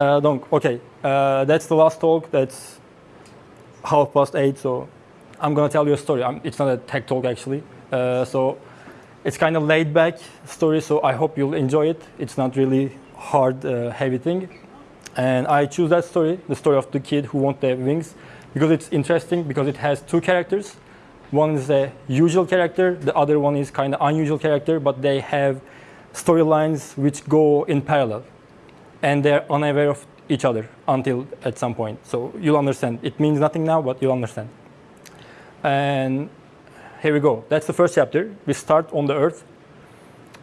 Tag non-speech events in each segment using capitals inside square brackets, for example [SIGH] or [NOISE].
Uh, donc, okay, uh, that's the last talk. That's half past eight, so I'm gonna tell you a story. I'm, it's not a tech talk actually. Uh, so it's kind of laid back story, so I hope you'll enjoy it. It's not really hard, uh, heavy thing. And I choose that story, the story of the kid who wants the wings, because it's interesting because it has two characters. One is a usual character, the other one is kind of unusual character, but they have storylines which go in parallel and they're unaware of each other until at some point. So you'll understand. It means nothing now, but you'll understand. And here we go. That's the first chapter. We start on the Earth,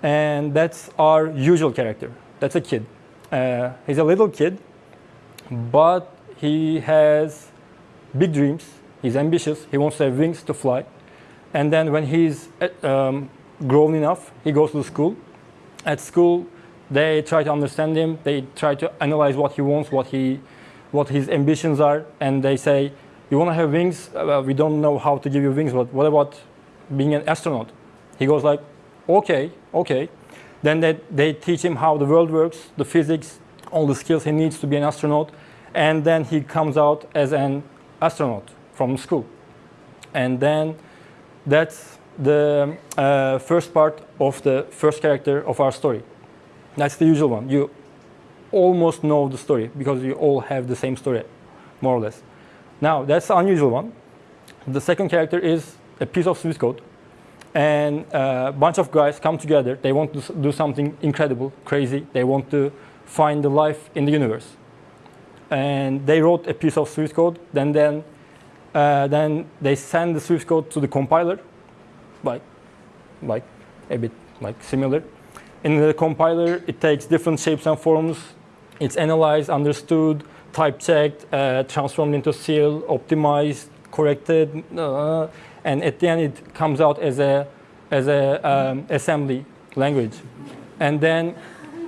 and that's our usual character. That's a kid. Uh, he's a little kid, but he has big dreams. He's ambitious. He wants to have wings to fly. And then when he's um, grown enough, he goes to school. At school, they try to understand him. They try to analyze what he wants, what he, what his ambitions are, and they say, "You want to have wings? We don't know how to give you wings, but what about being an astronaut?" He goes like, "Okay, okay." Then they, they teach him how the world works, the physics, all the skills he needs to be an astronaut, and then he comes out as an astronaut from school. And then that's the uh, first part of the first character of our story. That's the usual one. You almost know the story because you all have the same story, more or less. Now, that's the unusual one. The second character is a piece of Swift code. And a bunch of guys come together. They want to do something incredible, crazy. They want to find the life in the universe. And they wrote a piece of Swift code. Then, then, uh, then they send the Swift code to the compiler, like, like a bit like similar. In the compiler, it takes different shapes and forms. It's analyzed, understood, type checked, uh, transformed into SIL, optimized, corrected, uh, and at the end it comes out as a as a um, assembly language, and then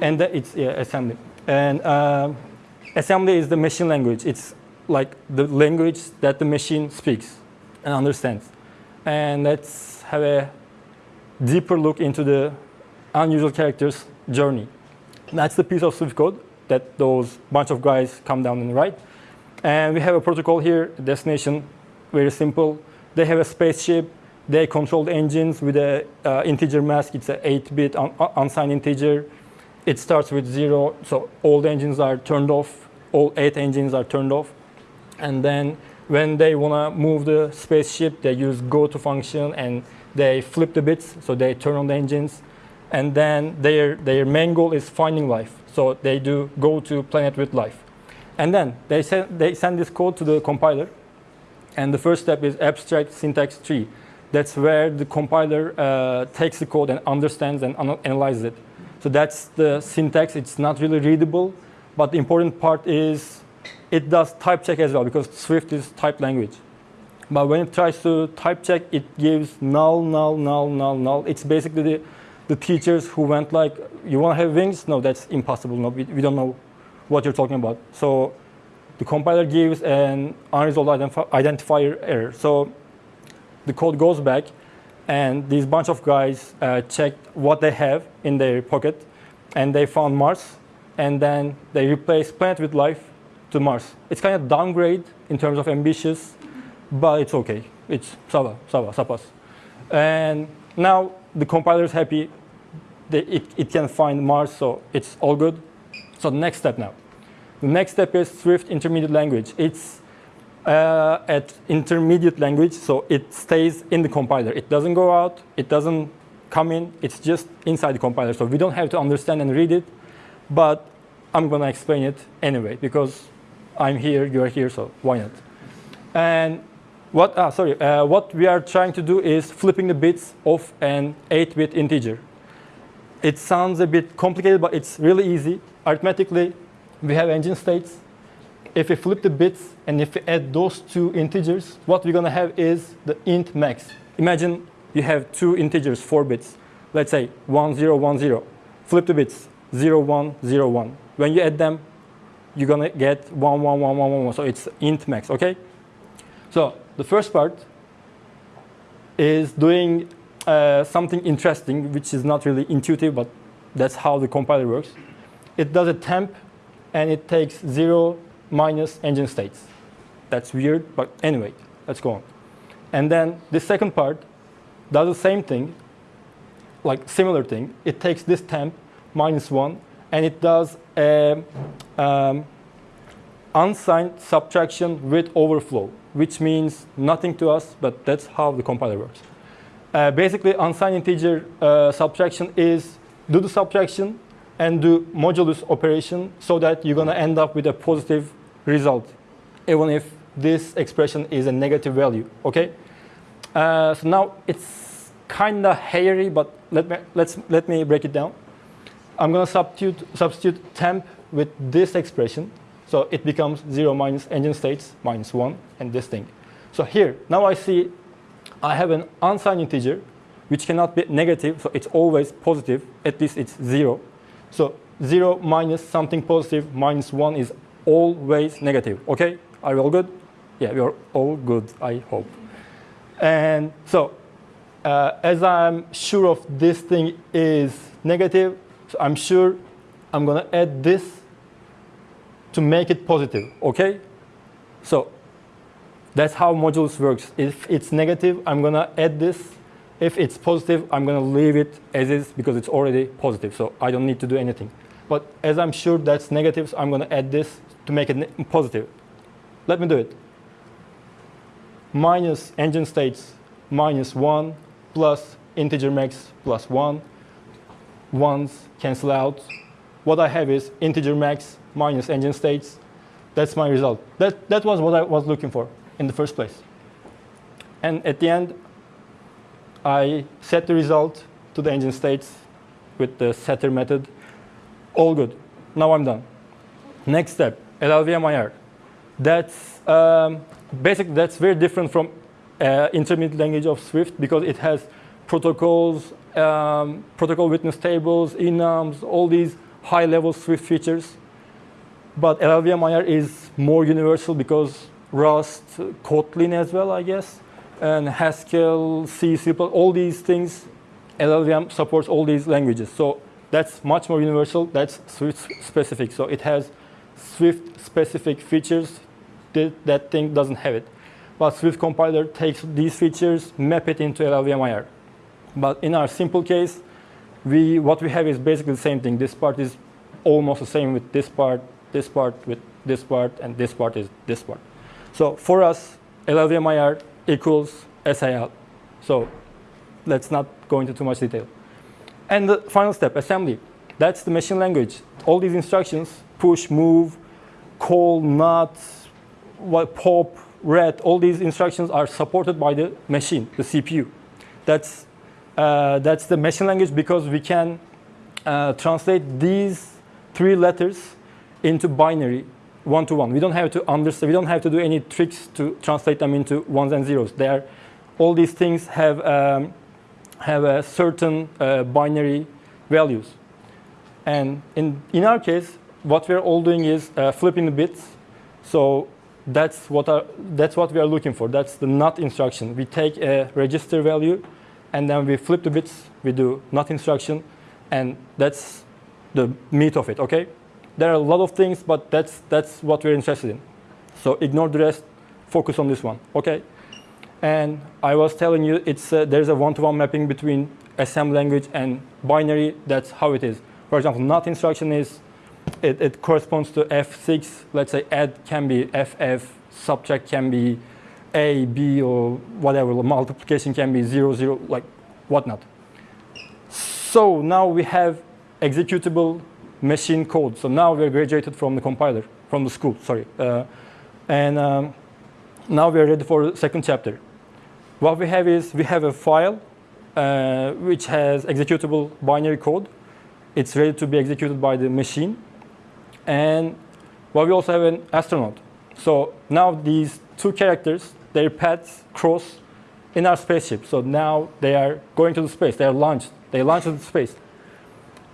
and the, it's yeah, assembly, and uh, assembly is the machine language. It's like the language that the machine speaks and understands, and let's have a deeper look into the unusual characters journey. That's the piece of Swift code that those bunch of guys come down and write. And we have a protocol here, destination, very simple. They have a spaceship. They control the engines with an uh, integer mask. It's an 8-bit un unsigned integer. It starts with zero, so all the engines are turned off. All eight engines are turned off. And then when they want to move the spaceship, they use go to function and they flip the bits, so they turn on the engines and then their, their main goal is finding life. So they do go to planet with life. And then they send, they send this code to the compiler. And the first step is abstract syntax tree. That's where the compiler uh, takes the code and understands and analyzes it. So that's the syntax. It's not really readable. But the important part is it does type check as well because Swift is type language. But when it tries to type check, it gives null, null, null, null, null. It's basically the the teachers who went like, you want to have wings? No, that's impossible. No, we, we don't know what you're talking about. So the compiler gives an unresolved identifier error. So the code goes back, and these bunch of guys uh, checked what they have in their pocket, and they found Mars, and then they replaced planet with life to Mars. It's kind of downgrade in terms of ambitious, but it's okay. It's Sava, Sava, Sapas. And now the compiler is happy. They, it, it can find Mars, so it's all good. So the next step now. The next step is Swift intermediate language. It's uh, at intermediate language, so it stays in the compiler. It doesn't go out. It doesn't come in. It's just inside the compiler. So we don't have to understand and read it, but I'm going to explain it anyway because I'm here, you're here, so why not? And what, ah, sorry, uh, what we are trying to do is flipping the bits of an 8-bit integer. It sounds a bit complicated, but it's really easy. Arithmetically, we have engine states. If we flip the bits and if we add those two integers, what we're going to have is the int max. Imagine you have two integers, 4 bits. Let's say 1, 0, 1, 0. Flip the bits, 0, 1, 0, 1. When you add them, you're going to get 1, 1, 1, 1, 1, 1. So it's int max, OK? So the first part is doing uh, something interesting, which is not really intuitive, but that's how the compiler works. It does a temp and it takes 0 minus engine states. That's weird, but anyway, let's go on. And then the second part does the same thing, like similar thing. It takes this temp minus 1, and it does a um, unsigned subtraction with overflow, which means nothing to us, but that's how the compiler works. Uh, basically, unsigned integer uh, subtraction is do the subtraction and do modulus operation so that you're going to end up with a positive result, even if this expression is a negative value, okay? Uh, so now it's kind of hairy, but let me, let's, let me break it down. I'm going to substitute, substitute temp with this expression. So it becomes 0 minus engine states minus 1 and this thing. So here, now I see I have an unsigned integer which cannot be negative, so it's always positive, at least it's 0. So 0 minus something positive minus 1 is always negative. Okay, are we all good? Yeah, we are all good, I hope. And so uh, as I'm sure of this thing is negative, so I'm sure I'm going to add this to make it positive, okay? So that's how modulus works. If it's negative, I'm to add this. If it's positive, I'm to leave it as is because it's already positive. So I don't need to do anything. But as I'm sure that's negative, so I'm to add this to make it positive. Let me do it. Minus engine states minus 1 plus integer max plus 1 ones cancel out. What I have is integer max minus engine states. That's my result. That, that was what I was looking for in the first place. And at the end, I set the result to the engine states with the setter method. All good. Now I'm done. Next step, LLVM That's um, basically that's very different from uh, intermediate language of Swift because it has protocols um, protocol witness tables, enums, all these high-level Swift features. But LLVM is more universal because Rust, Kotlin as well, I guess, and Haskell, C, C++, all these things, LLVM supports all these languages. So that's much more universal. That's Swift specific. So it has Swift specific features. That, that thing doesn't have it. But Swift compiler takes these features, map it into LLVM but in our simple case, we, what we have is basically the same thing. This part is almost the same with this part, this part with this part, and this part is this part. So for us, LLVMIR equals SIL. So let's not go into too much detail. And the final step, assembly. That's the machine language. All these instructions, push, move, call, not, pop, read, all these instructions are supported by the machine, the CPU. That's uh, that's the machine language because we can uh, translate these three letters into binary one to one. We don't have to understand. We don't have to do any tricks to translate them into ones and zeros. They are, all these things have um, have a certain uh, binary values. And in in our case, what we're all doing is uh, flipping the bits. So that's what our, that's what we are looking for. That's the not instruction. We take a register value and then we flip the bits, we do not instruction, and that's the meat of it, okay? There are a lot of things, but that's, that's what we're interested in. So ignore the rest, focus on this one, okay? And I was telling you, it's, uh, there's a one-to-one -one mapping between assembly language and binary. That's how it is. For example, not instruction is, it, it corresponds to F6. Let's say add can be FF, subtract can be a, B, or whatever, multiplication can be 0, 0, like whatnot. So now we have executable machine code. So now we're graduated from the compiler, from the school, sorry. Uh, and um, now we're ready for the second chapter. What we have is we have a file uh, which has executable binary code. It's ready to be executed by the machine. And well, we also have an astronaut. So now these two characters their paths cross in our spaceship. So now they are going to the space. They are launched. They launched into space.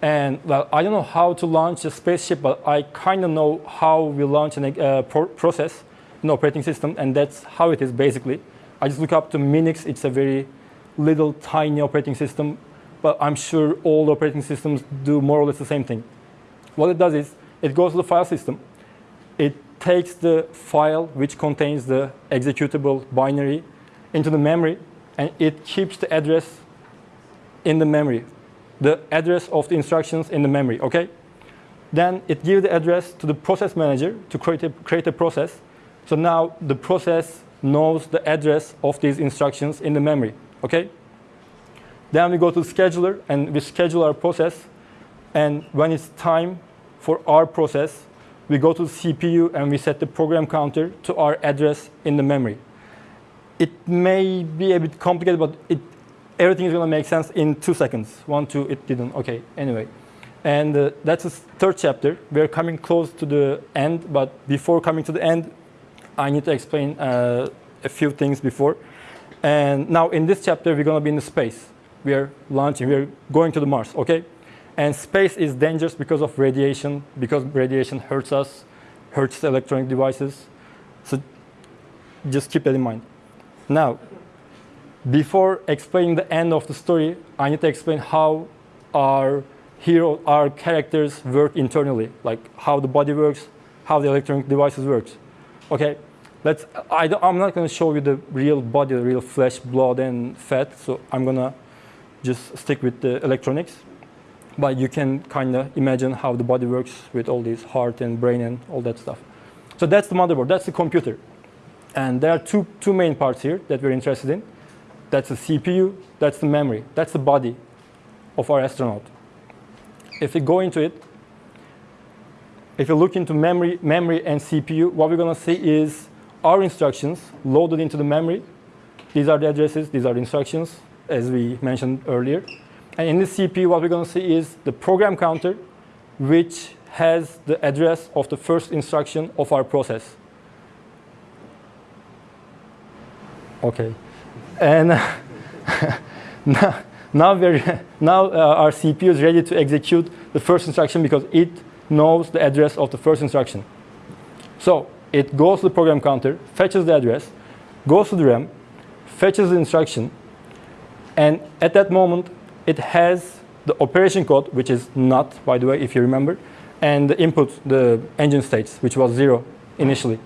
And well, I don't know how to launch a spaceship, but I kind of know how we launch a uh, pro process, in operating system, and that's how it is basically. I just look up to Minix. It's a very little tiny operating system, but I'm sure all operating systems do more or less the same thing. What it does is it goes to the file system. It takes the file which contains the executable binary into the memory, and it keeps the address in the memory, the address of the instructions in the memory, okay? Then it gives the address to the process manager to create a, create a process. So now the process knows the address of these instructions in the memory, okay? Then we go to the scheduler and we schedule our process. And when it's time for our process, we go to the CPU and we set the program counter to our address in the memory. It may be a bit complicated, but it, everything is going to make sense in two seconds. One, two, it didn't. OK, anyway. And uh, that's the third chapter. We're coming close to the end, but before coming to the end, I need to explain uh, a few things before. And now in this chapter, we're going to be in the space we are launching, we are going to the Mars, okay? And space is dangerous because of radiation, because radiation hurts us, hurts electronic devices. So just keep that in mind. Now, before explaining the end of the story, I need to explain how our hero, our characters work internally, like how the body works, how the electronic devices works. Okay, let's. I am not going to show you the real body, the real flesh, blood, and fat. So I'm going to just stick with the electronics. But you can kind of imagine how the body works with all these heart and brain and all that stuff. So that's the motherboard, that's the computer. And there are two, two main parts here that we're interested in. That's the CPU, that's the memory, that's the body of our astronaut. If we go into it, if you look into memory, memory and CPU, what we're going to see is our instructions loaded into the memory. These are the addresses, these are the instructions as we mentioned earlier. And in the CPU, what we're going to see is the program counter, which has the address of the first instruction of our process. Okay. And [LAUGHS] now, now, now uh, our CPU is ready to execute the first instruction because it knows the address of the first instruction. So it goes to the program counter, fetches the address, goes to the RAM, fetches the instruction, and at that moment, it has the operation code, which is not, by the way, if you remember, and the input, the engine states, which was zero initially.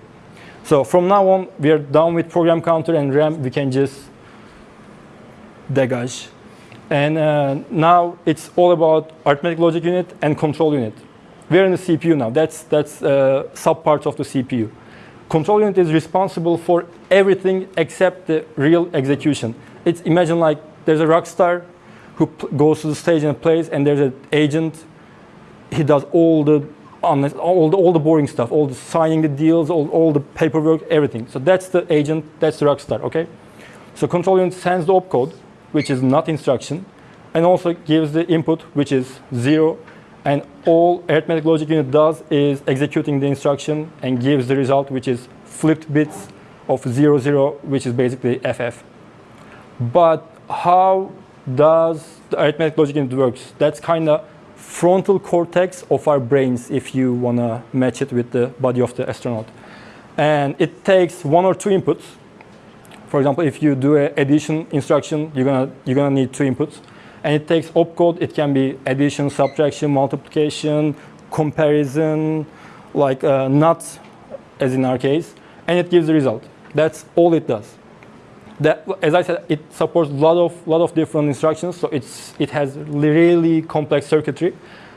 So from now on, we are done with program counter and RAM. We can just degage. And uh, now it's all about arithmetic logic unit and control unit. We're in the CPU now. That's, that's uh, subparts of the CPU. Control unit is responsible for everything except the real execution. It's imagine like there's a rock star who goes to the stage and plays, and there's an agent. He does all the all the, all the boring stuff, all the signing the deals, all, all the paperwork, everything. So that's the agent, that's the rock star, okay? So control unit sends the opcode, which is not instruction, and also gives the input, which is zero, and all arithmetic logic unit does is executing the instruction and gives the result, which is flipped bits of zero, zero, which is basically FF. But how does the arithmetic logic unit works? That's kind of frontal cortex of our brains if you want to match it with the body of the astronaut. And it takes one or two inputs. For example, if you do an addition instruction, you're gonna you're gonna need two inputs. And it takes opcode. It can be addition, subtraction, multiplication, comparison, like uh, not as in our case, and it gives the result. That's all it does that, as I said, it supports a lot of, lot of different instructions, so it's, it has really complex circuitry.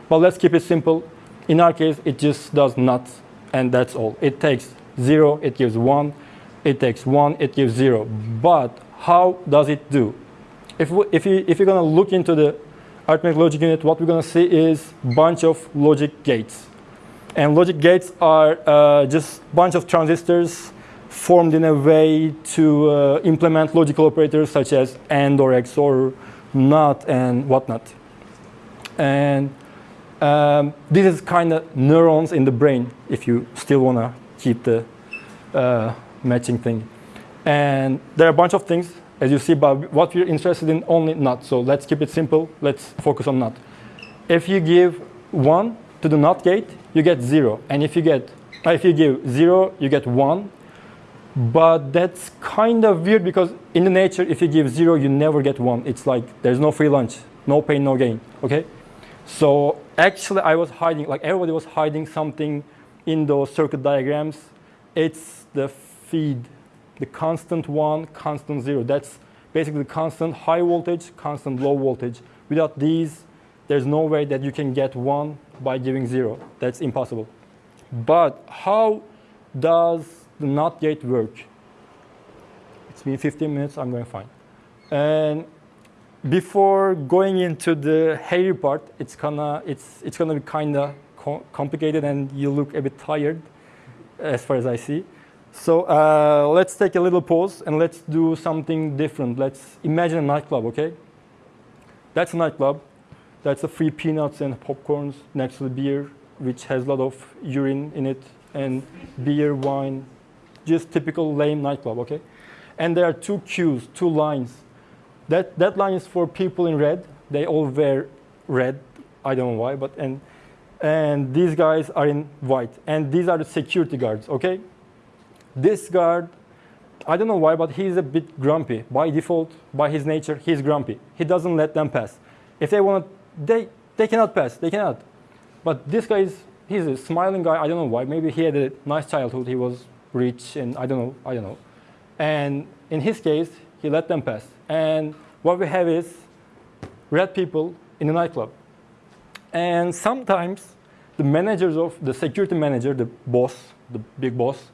But let's keep it simple. In our case, it just does not, and that's all. It takes zero, it gives one. It takes one, it gives zero. But how does it do? If, we, if, you, if you're going to look into the arithmetic logic unit, what we're going to see is bunch of logic gates. And logic gates are uh, just bunch of transistors formed in a way to uh, implement logical operators such as AND or XOR, NOT, and whatnot. And um, this is kind of neurons in the brain, if you still want to keep the uh, matching thing. And there are a bunch of things, as you see, but what we're interested in only NOT. So let's keep it simple. Let's focus on NOT. If you give 1 to the NOT gate, you get 0. And if you get if you give 0, you get 1. But that's kind of weird because in the nature, if you give zero, you never get one. It's like there's no free lunch, no pain, no gain, okay? So actually I was hiding, like everybody was hiding something in those circuit diagrams. It's the feed, the constant one, constant zero. That's basically constant high voltage, constant low voltage. Without these, there's no way that you can get one by giving zero. That's impossible. But how does NOT yet work? It's been 15 minutes, I'm going fine. And before going into the hairy part, it's gonna, it's, it's gonna be kinda co complicated and you look a bit tired as far as I see. So uh, let's take a little pause and let's do something different. Let's imagine a nightclub, okay? That's a nightclub. That's a free peanuts and popcorns next to the beer, which has a lot of urine in it, and beer, wine, just typical lame nightclub, okay? And there are two queues, two lines. That, that line is for people in red. They all wear red. I don't know why, but and, and these guys are in white. And these are the security guards, okay? This guard, I don't know why, but he's a bit grumpy. By default, by his nature, he's grumpy. He doesn't let them pass. If they want, they, they cannot pass, they cannot. But this guy is, he's a smiling guy, I don't know why. Maybe he had a nice childhood, he was rich, and I don't know, I don't know. And in his case, he let them pass. And what we have is red people in a nightclub. And sometimes the managers of, the security manager, the boss, the big boss,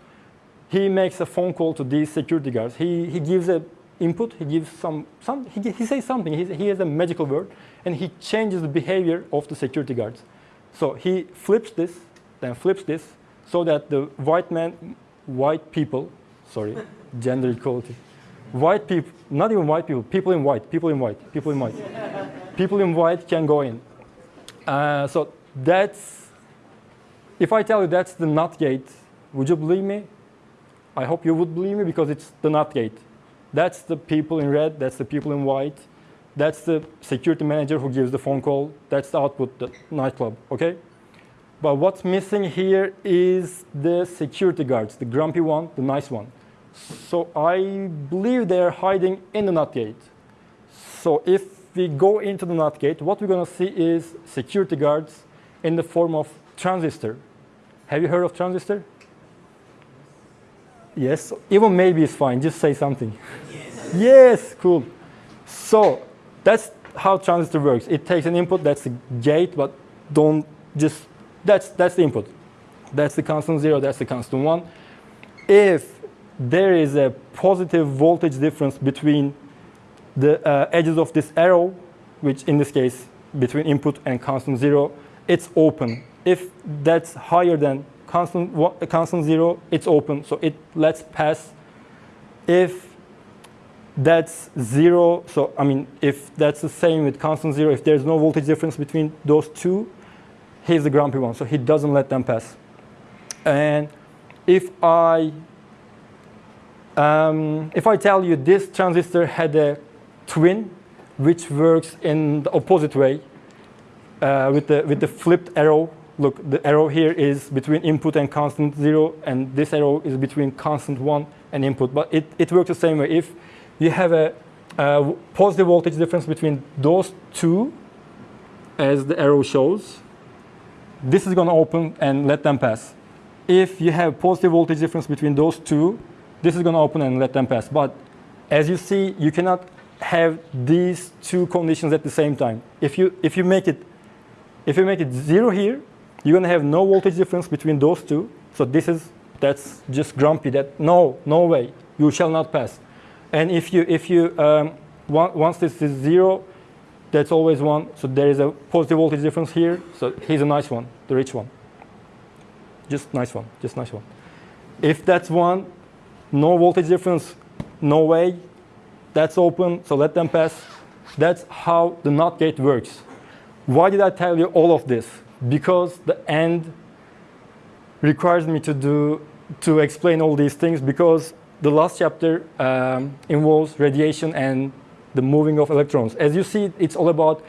he makes a phone call to these security guards. He, he gives a input, he gives some, some he, he says something, he, he has a magical word, and he changes the behavior of the security guards. So he flips this, then flips this, so that the white man, white people, sorry, [LAUGHS] gender equality, white people, not even white people, people in white, people in white, people in white, people in white can go in. Uh, so that's, if I tell you that's the NOT gate, would you believe me? I hope you would believe me because it's the NOT gate. That's the people in red, that's the people in white, that's the security manager who gives the phone call, that's the output, the nightclub, okay? But what's missing here is the security guards, the grumpy one, the nice one. So I believe they're hiding in the NOT gate. So if we go into the NOT gate, what we're going to see is security guards in the form of transistor. Have you heard of transistor? Yes, even maybe is fine. Just say something. Yes, yes cool. So that's how transistor works. It takes an input, that's the gate, but don't just, that's, that's the input. That's the constant zero, that's the constant one. If there is a positive voltage difference between the uh, edges of this arrow, which in this case, between input and constant zero, it's open. If that's higher than constant, constant zero, it's open, so it lets pass. If that's zero, so I mean, if that's the same with constant zero, if there's no voltage difference between those two, he's the grumpy one, so he doesn't let them pass. And if I, um, if I tell you this transistor had a twin, which works in the opposite way, uh, with, the, with the flipped arrow look, the arrow here is between input and constant zero, and this arrow is between constant one and input. But it, it works the same way. If you have a, a positive voltage difference between those two, as the arrow shows, this is going to open and let them pass. If you have positive voltage difference between those two, this is going to open and let them pass. But as you see, you cannot have these two conditions at the same time. If you, if you make it if you make it zero here, you're going to have no voltage difference between those two. So this is, that's just grumpy, that no, no way, you shall not pass. And if you, if you um, once this is zero, that's always one. So there is a positive voltage difference here. So he's a nice one, the rich one. Just nice one, just nice one. If that's one, no voltage difference, no way, that's open, so let them pass. That's how the NOT gate works. Why did I tell you all of this? because the end requires me to do to explain all these things because the last chapter um, involves radiation and the moving of electrons. As you see, it's all about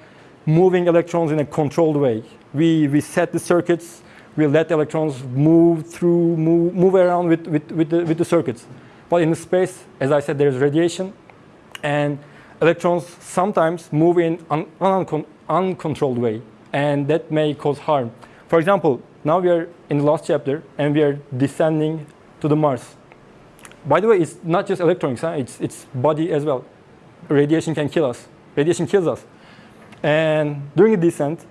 moving electrons in a controlled way. We, we set the circuits, we let electrons move through, move, move around with, with, with, the, with the circuits. But in space, as I said, there's radiation and electrons sometimes move in an un uncontrolled way and that may cause harm. For example, now we are in the last chapter and we are descending to the Mars. By the way, it's not just electronics, huh? it's, it's body as well. Radiation can kill us. Radiation kills us. And during the descent,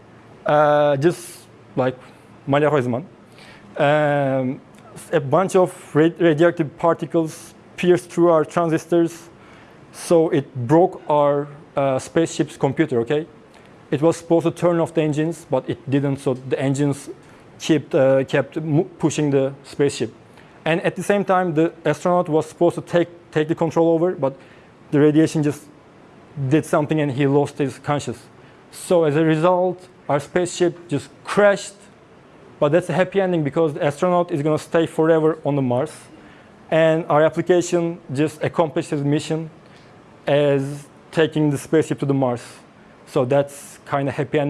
uh, just like Maria Huisman, um, a bunch of ra- radioactive particles pierced through our transistors, so it broke our uh, spaceship's computer. Okay, it was supposed to turn off the engines, but it didn't. So the engines kept uh, kept pushing the spaceship, and at the same time, the astronaut was supposed to take take the control over, but the radiation just did something, and he lost his conscious. So as a result, our spaceship just crashed but that's a happy ending because the astronaut is going to stay forever on the Mars. And our application just accomplished its mission as taking the spaceship to the Mars. So that's kind of happy ending.